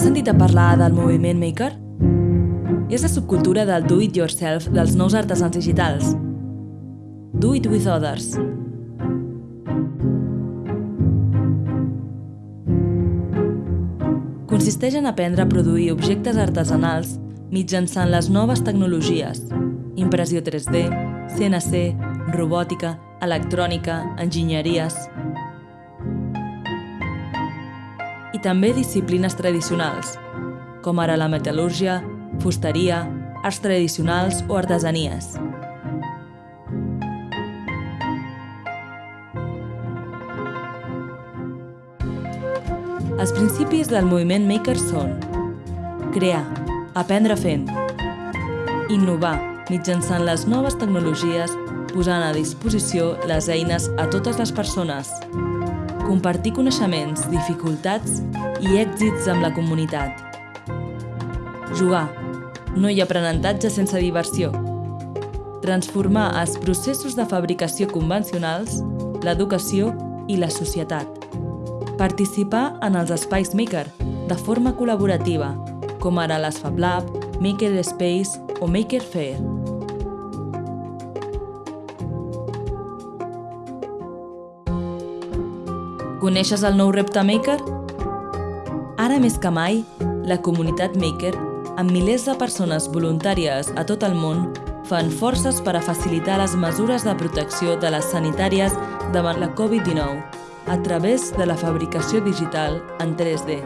Has sentit a parlar del moviment Maker? És la subcultura del do-it-yourself dels nous artesans digitals. Do it with others. Consisteix en aprendre a produir objectes artesanals mitjançant les noves tecnologies, impressió 3D, CNC, robòtica, electrònica, enginyeries... També disciplines tradicionals, com ara la metal·lúrgia, fusteria, arts tradicionals o artesanies. Els principis del moviment Maker són crear, aprendre fent, innovar mitjançant les noves tecnologies posant a disposició les eines a totes les persones, compartir coneixements, dificultats i èxits amb la comunitat. Jugar. No hi ha aprenentatge sense diversió. Transformar els processos de fabricació convencionals, l'educació i la societat. Participar en els espais Maker de forma col·laborativa, com ara les Fab Lab, Maker Space o Maker Fair. Coneixes el nou repte Maker? Ara més que mai, la comunitat Maker, amb milers de persones voluntàries a tot el món, fan forces per a facilitar les mesures de protecció de les sanitàries davant la Covid-19 a través de la fabricació digital en 3D.